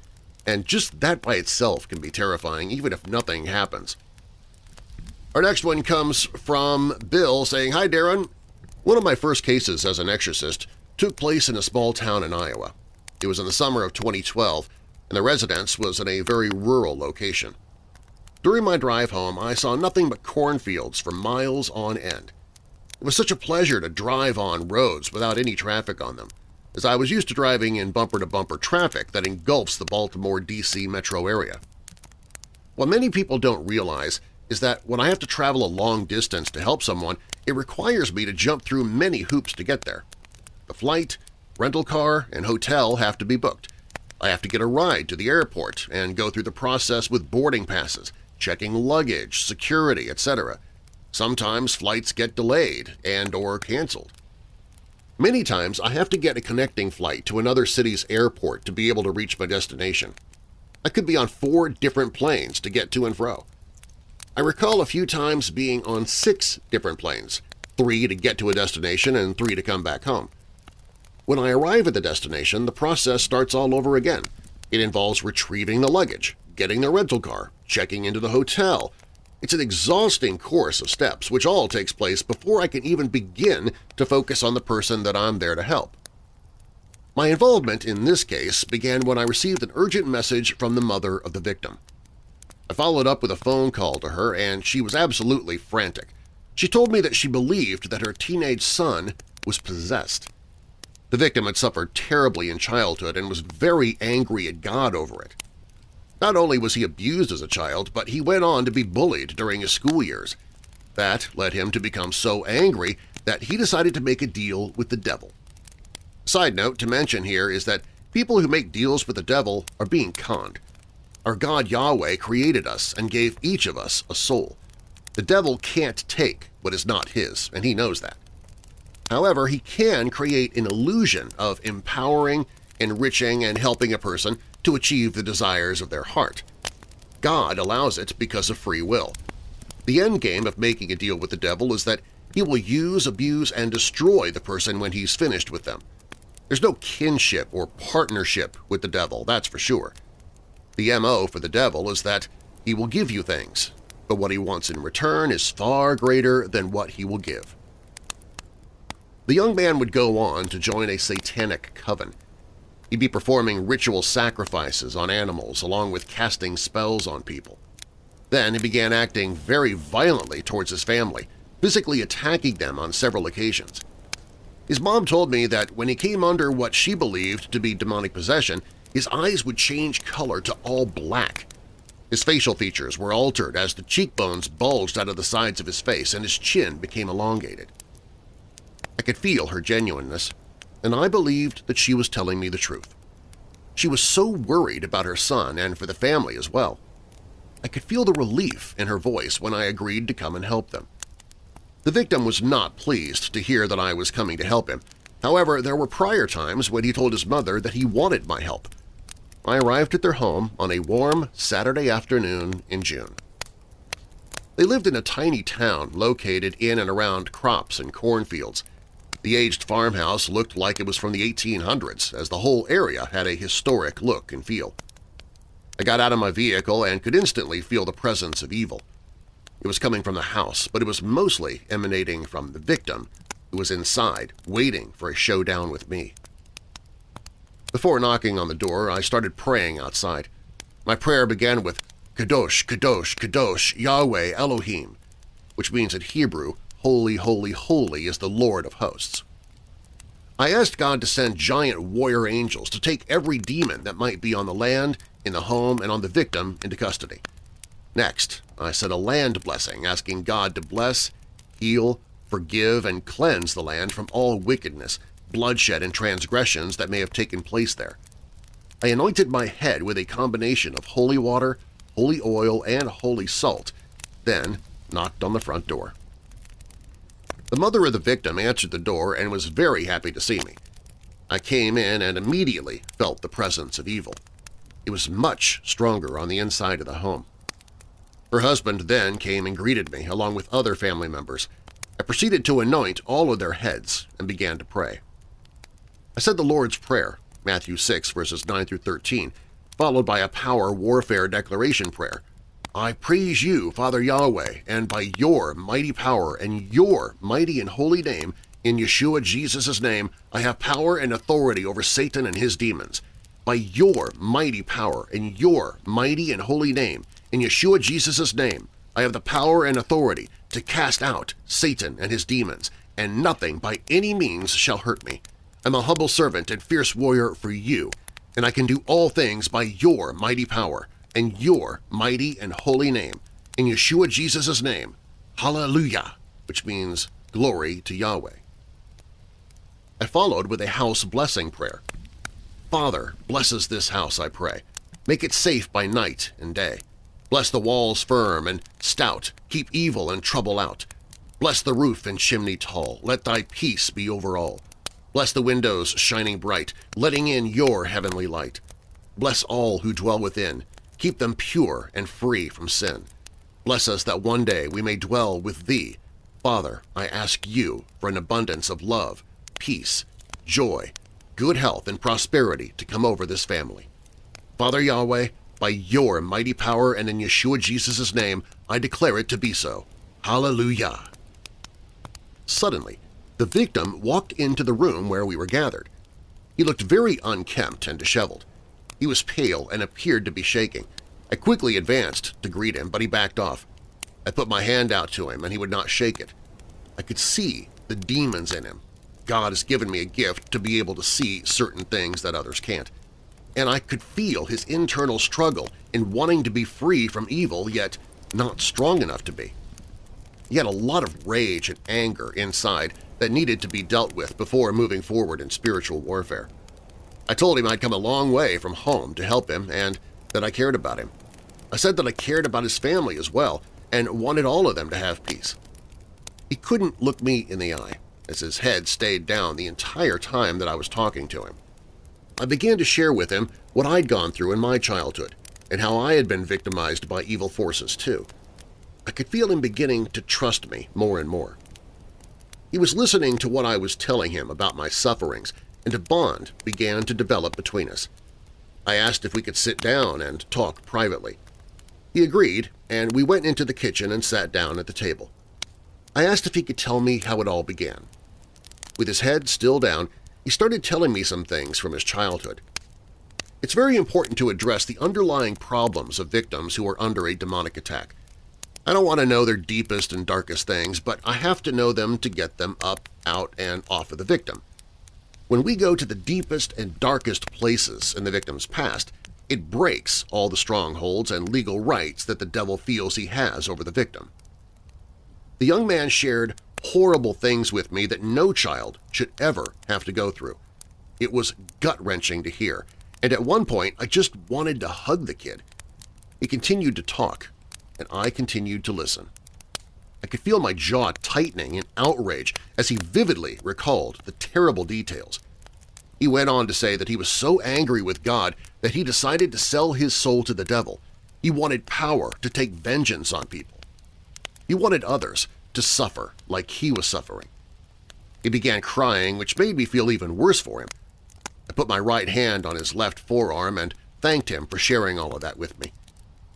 and just that by itself can be terrifying even if nothing happens. Our next one comes from Bill saying, Hi Darren, one of my first cases as an exorcist took place in a small town in Iowa. It was in the summer of 2012, and the residence was in a very rural location. During my drive home, I saw nothing but cornfields for miles on end. It was such a pleasure to drive on roads without any traffic on them, as I was used to driving in bumper-to-bumper -bumper traffic that engulfs the Baltimore-D.C. metro area. What many people don't realize is that when I have to travel a long distance to help someone, it requires me to jump through many hoops to get there. The flight, rental car, and hotel have to be booked. I have to get a ride to the airport and go through the process with boarding passes, checking luggage, security, etc. Sometimes flights get delayed and or canceled. Many times I have to get a connecting flight to another city's airport to be able to reach my destination. I could be on four different planes to get to and fro. I recall a few times being on six different planes, three to get to a destination and three to come back home. When I arrive at the destination, the process starts all over again. It involves retrieving the luggage, getting the rental car, checking into the hotel. It's an exhausting course of steps which all takes place before I can even begin to focus on the person that I'm there to help. My involvement in this case began when I received an urgent message from the mother of the victim. I followed up with a phone call to her, and she was absolutely frantic. She told me that she believed that her teenage son was possessed. The victim had suffered terribly in childhood and was very angry at God over it. Not only was he abused as a child, but he went on to be bullied during his school years. That led him to become so angry that he decided to make a deal with the devil. Side note to mention here is that people who make deals with the devil are being conned. Our God Yahweh created us and gave each of us a soul. The devil can't take what is not his, and he knows that. However, he can create an illusion of empowering, enriching, and helping a person to achieve the desires of their heart. God allows it because of free will. The end game of making a deal with the devil is that he will use, abuse, and destroy the person when he's finished with them. There's no kinship or partnership with the devil, that's for sure. The MO for the devil is that he will give you things, but what he wants in return is far greater than what he will give. The young man would go on to join a satanic coven. He'd be performing ritual sacrifices on animals along with casting spells on people. Then he began acting very violently towards his family, physically attacking them on several occasions. His mom told me that when he came under what she believed to be demonic possession, his eyes would change color to all black. His facial features were altered as the cheekbones bulged out of the sides of his face and his chin became elongated. I could feel her genuineness, and I believed that she was telling me the truth. She was so worried about her son and for the family as well. I could feel the relief in her voice when I agreed to come and help them. The victim was not pleased to hear that I was coming to help him. However, there were prior times when he told his mother that he wanted my help. I arrived at their home on a warm Saturday afternoon in June. They lived in a tiny town located in and around crops and cornfields, the aged farmhouse looked like it was from the 1800s, as the whole area had a historic look and feel. I got out of my vehicle and could instantly feel the presence of evil. It was coming from the house, but it was mostly emanating from the victim, who was inside, waiting for a showdown with me. Before knocking on the door, I started praying outside. My prayer began with Kadosh, Kadosh, Kadosh, Yahweh, Elohim, which means in Hebrew, Holy, holy, holy is the Lord of hosts. I asked God to send giant warrior angels to take every demon that might be on the land, in the home, and on the victim into custody. Next, I said a land blessing, asking God to bless, heal, forgive, and cleanse the land from all wickedness, bloodshed, and transgressions that may have taken place there. I anointed my head with a combination of holy water, holy oil, and holy salt, then knocked on the front door. The mother of the victim answered the door and was very happy to see me. I came in and immediately felt the presence of evil. It was much stronger on the inside of the home. Her husband then came and greeted me, along with other family members. I proceeded to anoint all of their heads and began to pray. I said the Lord's Prayer, Matthew 6, verses 9 through 13, followed by a power warfare declaration prayer, I praise you, Father Yahweh, and by your mighty power and your mighty and holy name In Yeshua Jesus' name, I have power and authority over Satan and his demons. By your mighty power and your mighty and holy name, in Yeshua Jesus' name, I have the power and authority to cast out Satan and his demons, and nothing by any means shall hurt me. I'm a humble servant and fierce warrior for you, and I can do all things by your mighty power and your mighty and holy name. In Yeshua Jesus' name, Hallelujah, which means glory to Yahweh. I followed with a house blessing prayer. Father, blesses this house, I pray. Make it safe by night and day. Bless the walls firm and stout, keep evil and trouble out. Bless the roof and chimney tall, let thy peace be over all. Bless the windows shining bright, letting in your heavenly light. Bless all who dwell within, keep them pure and free from sin. Bless us that one day we may dwell with Thee. Father, I ask You for an abundance of love, peace, joy, good health, and prosperity to come over this family. Father Yahweh, by Your mighty power and in Yeshua Jesus' name, I declare it to be so. Hallelujah! Suddenly, the victim walked into the room where we were gathered. He looked very unkempt and disheveled. He was pale and appeared to be shaking. I quickly advanced to greet him, but he backed off. I put my hand out to him, and he would not shake it. I could see the demons in him, God has given me a gift to be able to see certain things that others can't. And I could feel his internal struggle in wanting to be free from evil, yet not strong enough to be. He had a lot of rage and anger inside that needed to be dealt with before moving forward in spiritual warfare. I told him I'd come a long way from home to help him and that I cared about him. I said that I cared about his family as well and wanted all of them to have peace. He couldn't look me in the eye, as his head stayed down the entire time that I was talking to him. I began to share with him what I'd gone through in my childhood and how I had been victimized by evil forces too. I could feel him beginning to trust me more and more. He was listening to what I was telling him about my sufferings, and a bond began to develop between us. I asked if we could sit down and talk privately. He agreed, and we went into the kitchen and sat down at the table. I asked if he could tell me how it all began. With his head still down, he started telling me some things from his childhood. It's very important to address the underlying problems of victims who are under a demonic attack. I don't want to know their deepest and darkest things, but I have to know them to get them up, out, and off of the victim. When we go to the deepest and darkest places in the victim's past, it breaks all the strongholds and legal rights that the devil feels he has over the victim. The young man shared horrible things with me that no child should ever have to go through. It was gut-wrenching to hear, and at one point I just wanted to hug the kid. He continued to talk, and I continued to listen. I could feel my jaw tightening in outrage as he vividly recalled the terrible details. He went on to say that he was so angry with God that he decided to sell his soul to the devil. He wanted power to take vengeance on people. He wanted others to suffer like he was suffering. He began crying, which made me feel even worse for him. I put my right hand on his left forearm and thanked him for sharing all of that with me.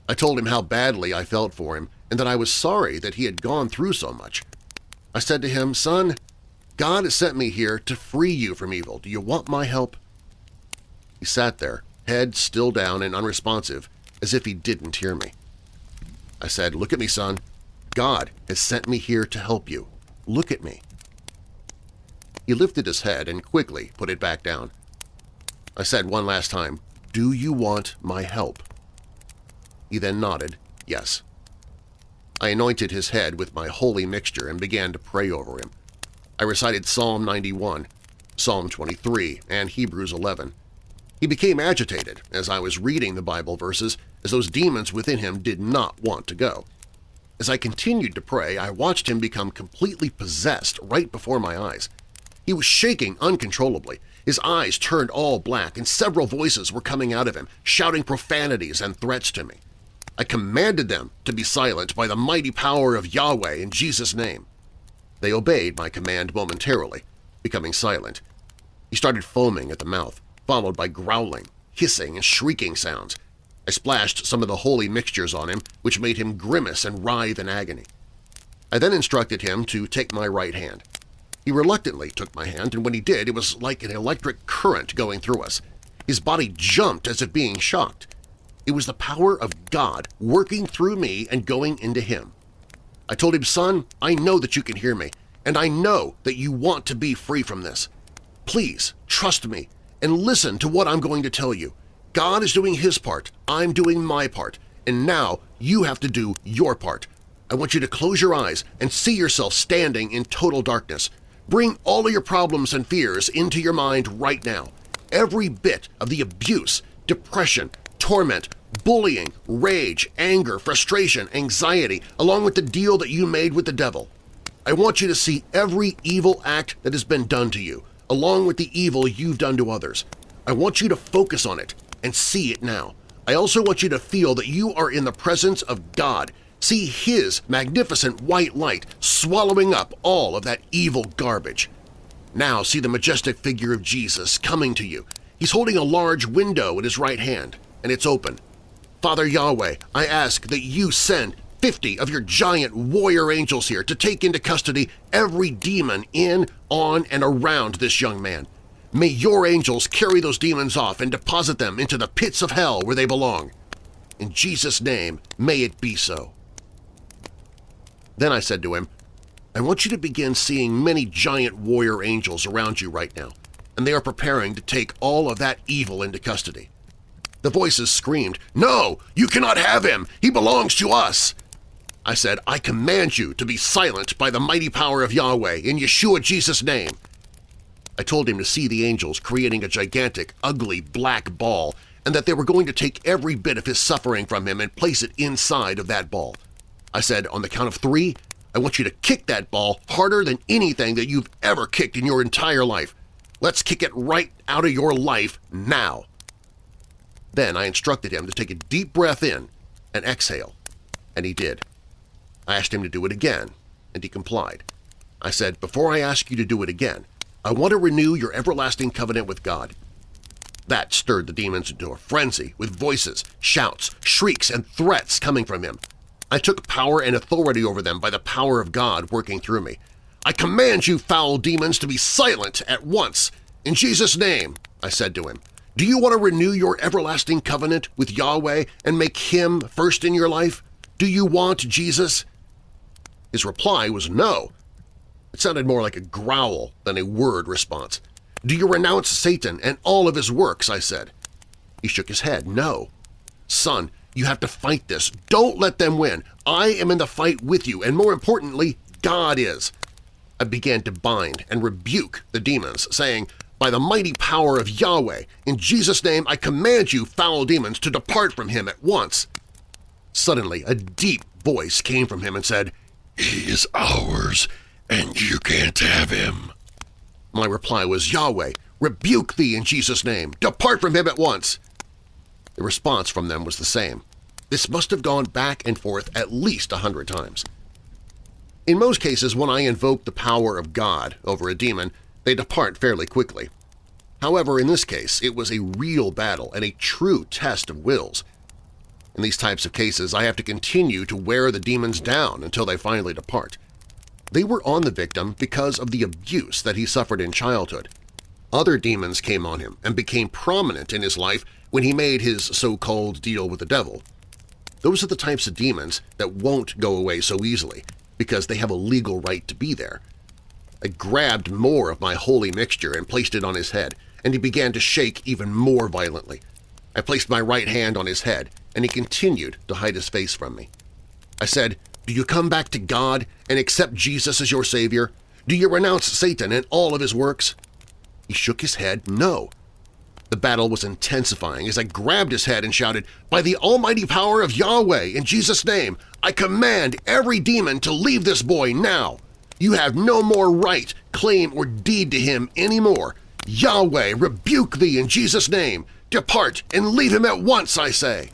I told him how badly I felt for him and that I was sorry that he had gone through so much. I said to him, Son, God has sent me here to free you from evil. Do you want my help? He sat there, head still down and unresponsive, as if he didn't hear me. I said, Look at me, son. God has sent me here to help you. Look at me. He lifted his head and quickly put it back down. I said one last time, Do you want my help? He then nodded, yes. I anointed his head with my holy mixture and began to pray over him. I recited Psalm 91, Psalm 23, and Hebrews 11. He became agitated as I was reading the Bible verses as those demons within him did not want to go. As I continued to pray, I watched him become completely possessed right before my eyes. He was shaking uncontrollably. His eyes turned all black, and several voices were coming out of him, shouting profanities and threats to me. I commanded them to be silent by the mighty power of Yahweh in Jesus' name. They obeyed my command momentarily, becoming silent. He started foaming at the mouth, followed by growling, hissing, and shrieking sounds. I splashed some of the holy mixtures on him, which made him grimace and writhe in agony. I then instructed him to take my right hand. He reluctantly took my hand, and when he did, it was like an electric current going through us. His body jumped as if being shocked. It was the power of God working through me and going into him. I told him, son, I know that you can hear me, and I know that you want to be free from this. Please trust me and listen to what I'm going to tell you. God is doing his part, I'm doing my part, and now you have to do your part. I want you to close your eyes and see yourself standing in total darkness. Bring all of your problems and fears into your mind right now. Every bit of the abuse, depression, torment, bullying, rage, anger, frustration, anxiety, along with the deal that you made with the devil. I want you to see every evil act that has been done to you, along with the evil you've done to others. I want you to focus on it and see it now. I also want you to feel that you are in the presence of God. See His magnificent white light swallowing up all of that evil garbage. Now see the majestic figure of Jesus coming to you. He's holding a large window in his right hand, and it's open. Father Yahweh, I ask that you send 50 of your giant warrior angels here to take into custody every demon in, on, and around this young man. May your angels carry those demons off and deposit them into the pits of hell where they belong. In Jesus' name, may it be so. Then I said to him, I want you to begin seeing many giant warrior angels around you right now, and they are preparing to take all of that evil into custody. The voices screamed, No! You cannot have him! He belongs to us! I said, I command you to be silent by the mighty power of Yahweh in Yeshua Jesus' name. I told him to see the angels creating a gigantic, ugly black ball and that they were going to take every bit of his suffering from him and place it inside of that ball. I said, on the count of three, I want you to kick that ball harder than anything that you've ever kicked in your entire life. Let's kick it right out of your life now. Then I instructed him to take a deep breath in and exhale, and he did. I asked him to do it again, and he complied. I said, before I ask you to do it again, I want to renew your everlasting covenant with God. That stirred the demons into a frenzy with voices, shouts, shrieks, and threats coming from him. I took power and authority over them by the power of God working through me. I command you, foul demons, to be silent at once. In Jesus' name, I said to him, do you want to renew your everlasting covenant with Yahweh and make Him first in your life? Do you want Jesus? His reply was no. It sounded more like a growl than a word response. Do you renounce Satan and all of his works? I said. He shook his head. No. Son, you have to fight this. Don't let them win. I am in the fight with you, and more importantly, God is. I began to bind and rebuke the demons, saying, by the mighty power of Yahweh, in Jesus' name I command you, foul demons, to depart from him at once. Suddenly a deep voice came from him and said, He is ours, and you can't have him. My reply was, Yahweh, rebuke thee in Jesus' name. Depart from him at once. The response from them was the same. This must have gone back and forth at least a hundred times. In most cases, when I invoke the power of God over a demon, they depart fairly quickly. However, in this case, it was a real battle and a true test of wills. In these types of cases, I have to continue to wear the demons down until they finally depart. They were on the victim because of the abuse that he suffered in childhood. Other demons came on him and became prominent in his life when he made his so-called deal with the devil. Those are the types of demons that won't go away so easily because they have a legal right to be there. I grabbed more of my holy mixture and placed it on his head, and he began to shake even more violently. I placed my right hand on his head, and he continued to hide his face from me. I said, Do you come back to God and accept Jesus as your Savior? Do you renounce Satan and all of his works? He shook his head, no. The battle was intensifying as I grabbed his head and shouted, By the almighty power of Yahweh, in Jesus' name, I command every demon to leave this boy now! You have no more right, claim, or deed to him any more. Yahweh, rebuke thee in Jesus' name! Depart and leave him at once, I say!'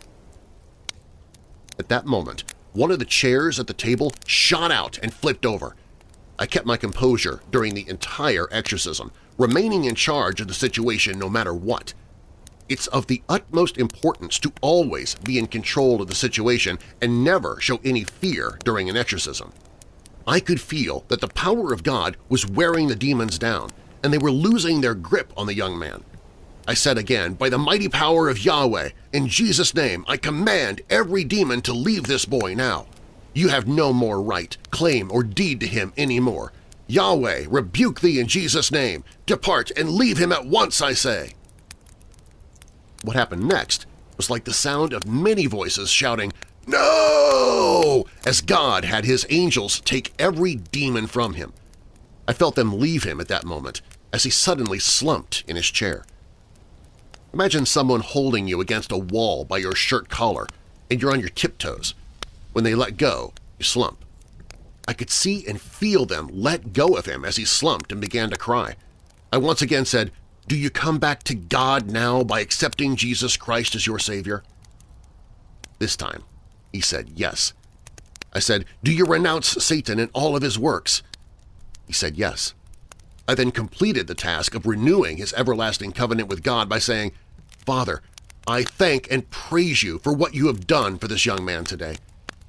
At that moment, one of the chairs at the table shot out and flipped over. I kept my composure during the entire exorcism, remaining in charge of the situation no matter what. It's of the utmost importance to always be in control of the situation and never show any fear during an exorcism. I could feel that the power of God was wearing the demons down, and they were losing their grip on the young man. I said again, By the mighty power of Yahweh, in Jesus' name, I command every demon to leave this boy now. You have no more right, claim, or deed to him any more. Yahweh, rebuke thee in Jesus' name. Depart and leave him at once, I say. What happened next was like the sound of many voices shouting, No! as God had his angels take every demon from him. I felt them leave him at that moment as he suddenly slumped in his chair. Imagine someone holding you against a wall by your shirt collar and you're on your tiptoes. When they let go, you slump. I could see and feel them let go of him as he slumped and began to cry. I once again said, Do you come back to God now by accepting Jesus Christ as your Savior? This time, he said yes. I said, Do you renounce Satan and all of his works? He said yes. I then completed the task of renewing his everlasting covenant with God by saying, Father, I thank and praise you for what you have done for this young man today.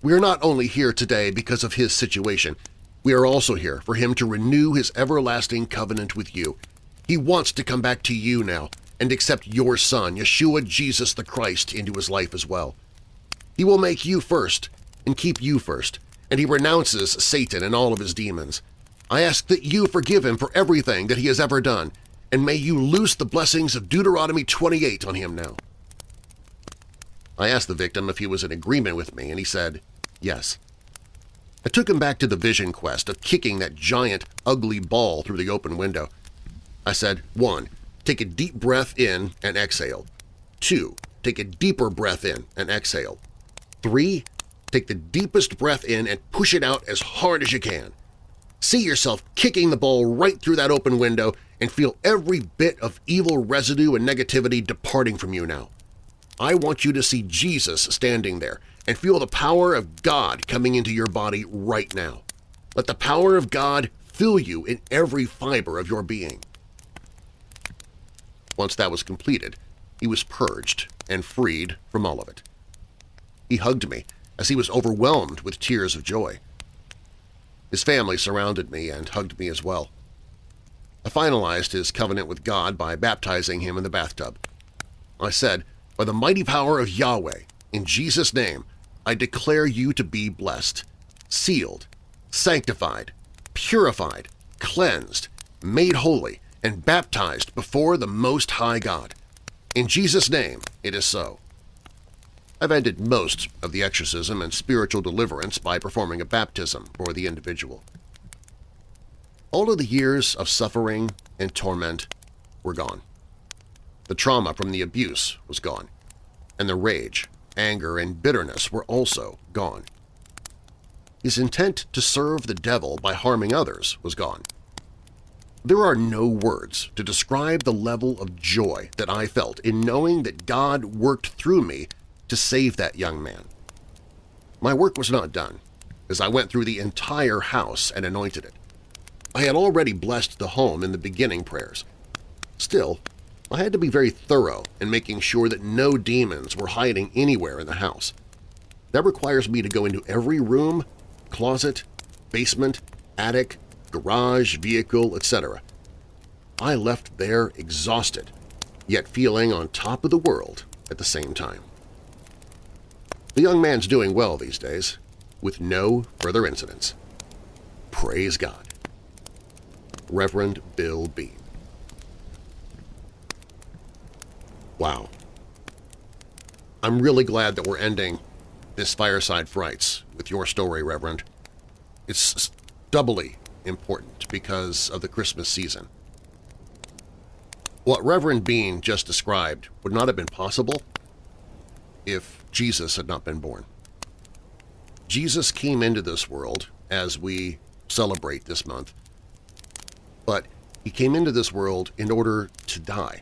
We are not only here today because of his situation, we are also here for him to renew his everlasting covenant with you. He wants to come back to you now and accept your Son, Yeshua Jesus the Christ, into his life as well. He will make you first and keep you first, and he renounces Satan and all of his demons. I ask that you forgive him for everything that he has ever done, and may you loose the blessings of Deuteronomy 28 on him now. I asked the victim if he was in agreement with me, and he said, yes. I took him back to the vision quest of kicking that giant, ugly ball through the open window. I said, 1. Take a deep breath in and exhale. 2. Take a deeper breath in and exhale. 3. Take the deepest breath in and push it out as hard as you can. See yourself kicking the ball right through that open window and feel every bit of evil residue and negativity departing from you now. I want you to see Jesus standing there and feel the power of God coming into your body right now. Let the power of God fill you in every fiber of your being. Once that was completed, he was purged and freed from all of it. He hugged me as he was overwhelmed with tears of joy. His family surrounded me and hugged me as well. I finalized his covenant with God by baptizing him in the bathtub. I said, By the mighty power of Yahweh, in Jesus' name, I declare you to be blessed, sealed, sanctified, purified, cleansed, made holy, and baptized before the Most High God. In Jesus' name it is so. I've ended most of the exorcism and spiritual deliverance by performing a baptism for the individual. All of the years of suffering and torment were gone. The trauma from the abuse was gone, and the rage, anger, and bitterness were also gone. His intent to serve the devil by harming others was gone. There are no words to describe the level of joy that I felt in knowing that God worked through me to save that young man. My work was not done, as I went through the entire house and anointed it. I had already blessed the home in the beginning prayers. Still, I had to be very thorough in making sure that no demons were hiding anywhere in the house. That requires me to go into every room, closet, basement, attic, garage, vehicle, etc. I left there exhausted, yet feeling on top of the world at the same time. The young man's doing well these days, with no further incidents. Praise God. Reverend Bill Bean. Wow. I'm really glad that we're ending this Fireside Frights with your story, Reverend. It's doubly important because of the Christmas season. What Reverend Bean just described would not have been possible if Jesus had not been born. Jesus came into this world as we celebrate this month, but he came into this world in order to die,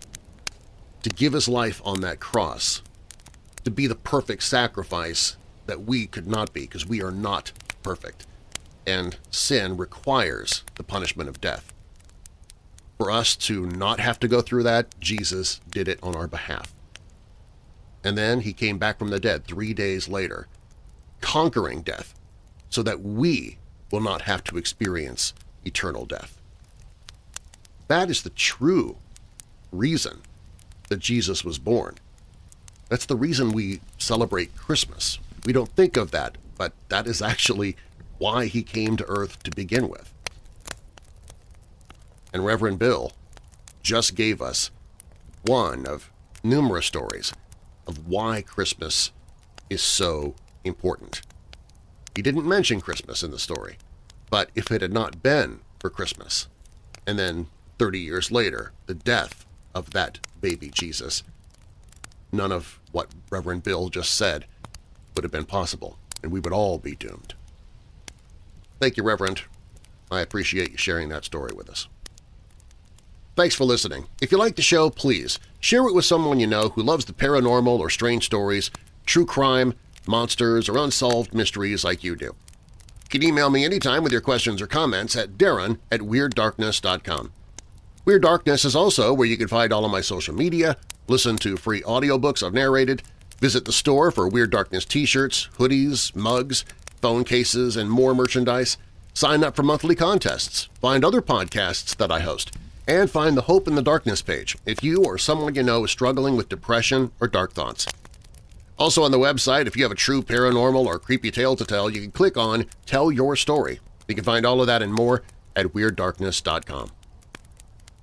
to give his life on that cross, to be the perfect sacrifice that we could not be because we are not perfect, and sin requires the punishment of death. For us to not have to go through that, Jesus did it on our behalf and then he came back from the dead three days later, conquering death so that we will not have to experience eternal death. That is the true reason that Jesus was born. That's the reason we celebrate Christmas. We don't think of that, but that is actually why he came to Earth to begin with. And Reverend Bill just gave us one of numerous stories of why Christmas is so important. He didn't mention Christmas in the story, but if it had not been for Christmas, and then 30 years later, the death of that baby Jesus, none of what Reverend Bill just said would have been possible, and we would all be doomed. Thank you, Reverend. I appreciate you sharing that story with us. Thanks for listening. If you like the show, please share it with someone you know who loves the paranormal or strange stories, true crime, monsters, or unsolved mysteries like you do. You can email me anytime with your questions or comments at darren at WeirdDarkness.com. Weird Darkness is also where you can find all of my social media, listen to free audiobooks I've narrated, visit the store for Weird Darkness t-shirts, hoodies, mugs, phone cases, and more merchandise, sign up for monthly contests, find other podcasts that I host, and find the Hope in the Darkness page if you or someone you know is struggling with depression or dark thoughts. Also on the website, if you have a true paranormal or creepy tale to tell, you can click on Tell Your Story. You can find all of that and more at WeirdDarkness.com.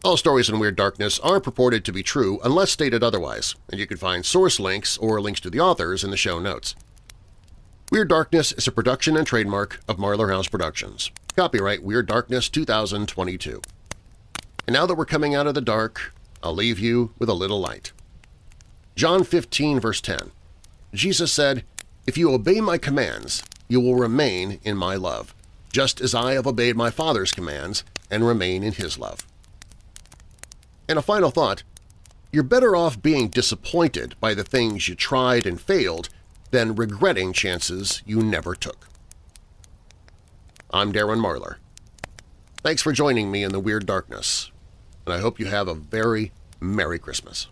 All stories in Weird Darkness are purported to be true unless stated otherwise, and you can find source links or links to the authors in the show notes. Weird Darkness is a production and trademark of Marlar House Productions. Copyright Weird Darkness 2022. And now that we're coming out of the dark, I'll leave you with a little light. John 15 verse 10 Jesus said, If you obey my commands, you will remain in my love, just as I have obeyed my Father's commands and remain in his love. And a final thought, you're better off being disappointed by the things you tried and failed than regretting chances you never took. I'm Darren Marlar. Thanks for joining me in the Weird Darkness, and I hope you have a very Merry Christmas.